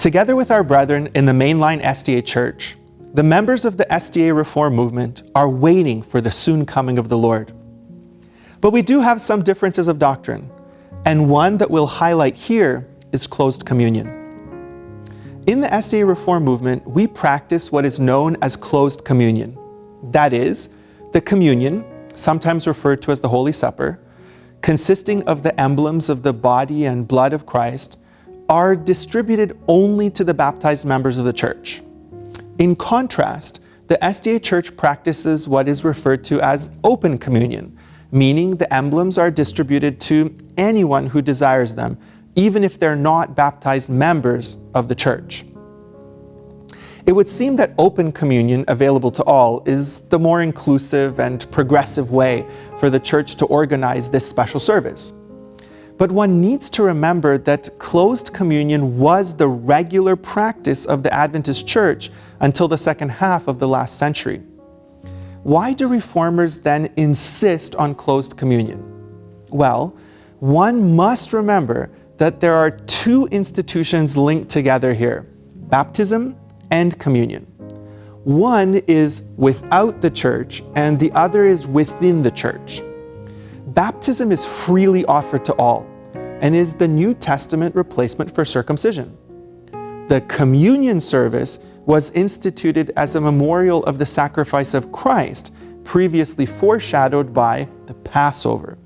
Together with our brethren in the mainline SDA Church, the members of the SDA Reform movement are waiting for the soon coming of the Lord. But we do have some differences of doctrine, and one that we'll highlight here is closed communion. In the SDA Reform movement, we practice what is known as closed communion. That is, the communion, sometimes referred to as the Holy Supper, consisting of the emblems of the body and blood of Christ, are distributed only to the baptized members of the church. In contrast, the SDA Church practices what is referred to as open communion, meaning the emblems are distributed to anyone who desires them, even if they're not baptized members of the church. It would seem that open communion available to all is the more inclusive and progressive way for the church to organize this special service. But one needs to remember that closed communion was the regular practice of the Adventist church until the second half of the last century. Why do reformers then insist on closed communion? Well, one must remember that there are two institutions linked together here, baptism and communion. One is without the church and the other is within the church. Baptism is freely offered to all and is the New Testament replacement for circumcision. The communion service was instituted as a memorial of the sacrifice of Christ, previously foreshadowed by the Passover.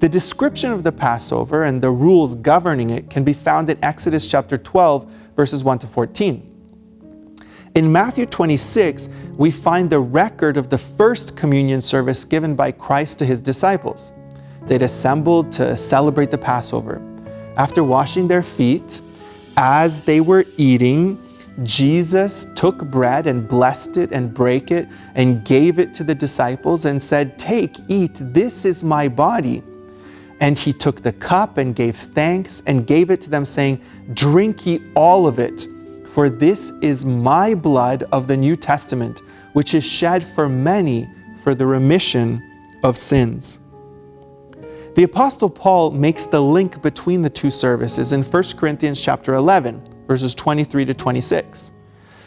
The description of the Passover and the rules governing it can be found in Exodus chapter 12, verses 1 to 14. In Matthew 26, we find the record of the first communion service given by Christ to his disciples. They'd assembled to celebrate the Passover. After washing their feet, as they were eating, Jesus took bread and blessed it and brake it and gave it to the disciples and said, Take, eat, this is my body. And he took the cup and gave thanks and gave it to them, saying, Drink ye all of it for this is my blood of the New Testament, which is shed for many for the remission of sins. The Apostle Paul makes the link between the two services in 1 Corinthians chapter 11, verses 23 to 26.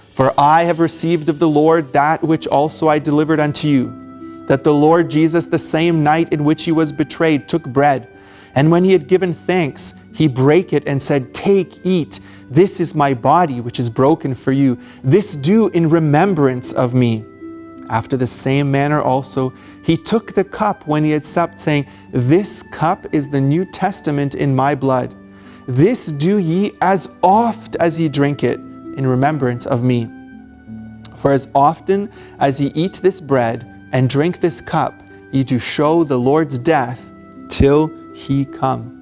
For I have received of the Lord that which also I delivered unto you, that the Lord Jesus, the same night in which he was betrayed, took bread, and when he had given thanks, he brake it and said, Take, eat, this is my body, which is broken for you. This do in remembrance of me. After the same manner also, he took the cup when he had supped, saying, This cup is the New Testament in my blood. This do ye as oft as ye drink it, in remembrance of me. For as often as ye eat this bread and drink this cup, ye do show the Lord's death till he come.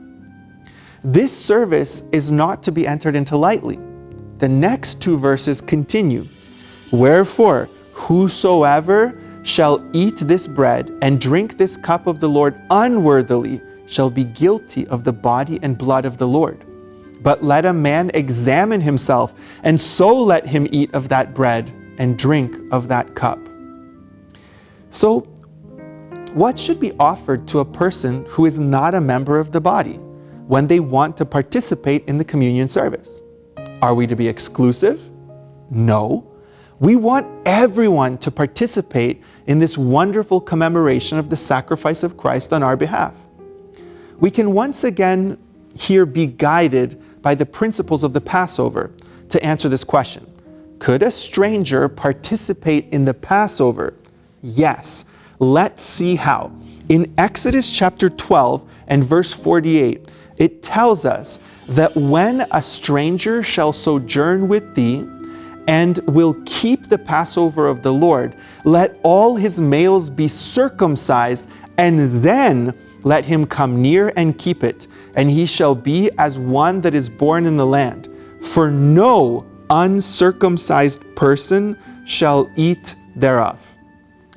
This service is not to be entered into lightly. The next two verses continue. Wherefore, whosoever shall eat this bread and drink this cup of the Lord unworthily shall be guilty of the body and blood of the Lord. But let a man examine himself, and so let him eat of that bread and drink of that cup. So what should be offered to a person who is not a member of the body when they want to participate in the communion service? Are we to be exclusive? No. We want everyone to participate in this wonderful commemoration of the sacrifice of Christ on our behalf. We can once again here be guided by the principles of the Passover to answer this question. Could a stranger participate in the Passover? Yes, Let's see how. In Exodus chapter 12 and verse 48, it tells us that when a stranger shall sojourn with thee, and will keep the Passover of the Lord, let all his males be circumcised, and then let him come near and keep it, and he shall be as one that is born in the land. For no uncircumcised person shall eat thereof.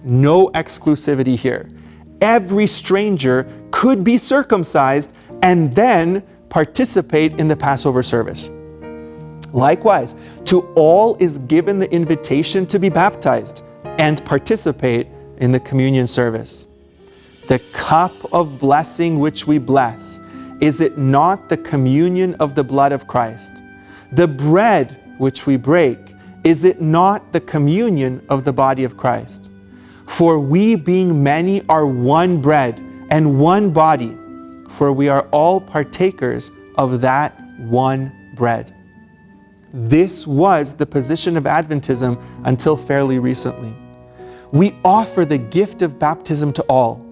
No exclusivity here. Every stranger could be circumcised and then participate in the Passover service. Likewise, to all is given the invitation to be baptized and participate in the communion service. The cup of blessing which we bless, is it not the communion of the blood of Christ? The bread which we break, is it not the communion of the body of Christ? For we, being many, are one bread and one body, for we are all partakers of that one bread. This was the position of Adventism until fairly recently. We offer the gift of baptism to all,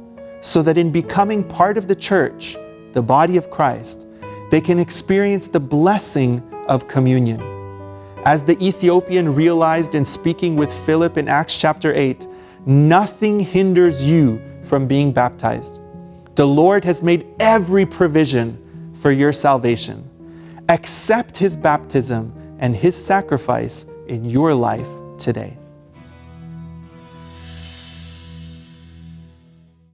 so that in becoming part of the church, the body of Christ, they can experience the blessing of communion. As the Ethiopian realized in speaking with Philip in Acts chapter 8, nothing hinders you from being baptized. The Lord has made every provision for your salvation. Accept his baptism and his sacrifice in your life today.